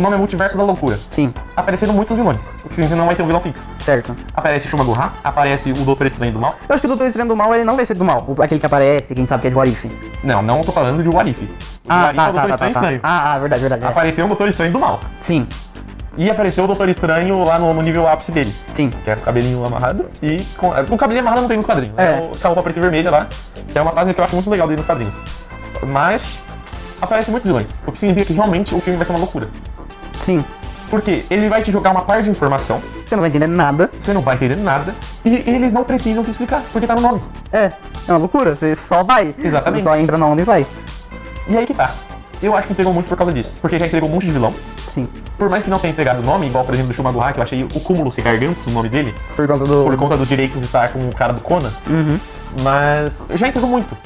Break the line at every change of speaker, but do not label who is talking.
O nome é Multiverso da Loucura.
Sim,
Apareceram muitos vilões, o que significa que não vai ter um vilão fixo.
certo.
Aparece Shuma Gohan, aparece o Doutor Estranho do Mal.
Eu acho que o Doutor Estranho do Mal, ele não vai ser do mal. O- Aquele que aparece, quem sabe que é de Warif.
Não, não tô falando de Warif. O de
Ah,
Warif é
tá,
o
tá,
Doutor
tá, tá,
Estranho
tá.
Estranho.
Ah, ah, verdade, verdade. é.
Apareceu o Doutor Estranho do Mal.
Sim,
E apareceu o Doutor Estranho lá no, no nível ápice dele.
sim.
Que é com o cabelinho amarrado e com. O cabelinho amarrado não tem nos quadrinhos,
É.
né? O- Com a roupa preta e vermelha lá, que é uma fase que eu acho muito legal dele nos quadrinhos. Mas aparecem muitos vilões, o que significa que realmente o filme vai ser uma loucura.
Sim.
Porque ele vai te jogar uma parte de informação,
Você não vai entender nada.
você não vai entender nada, e eles não precisam se explicar, porque tá no nome.
É, é uma loucura. Você só vai.
Exatamente.
Você só entra na onda e vai.
E aí que tá. Eu acho que entregou muito por causa disso, porque já entregou um monte de vilão.
Sim.
Por mais que não tenha entregado o nome, igual por exemplo do Shuma Gohan, que eu achei o cúmulo ser gargantos, o nome dele,
Por conta do.
por conta dos direitos estar com o cara do Conan,
Uhum.
mas já entregou muito.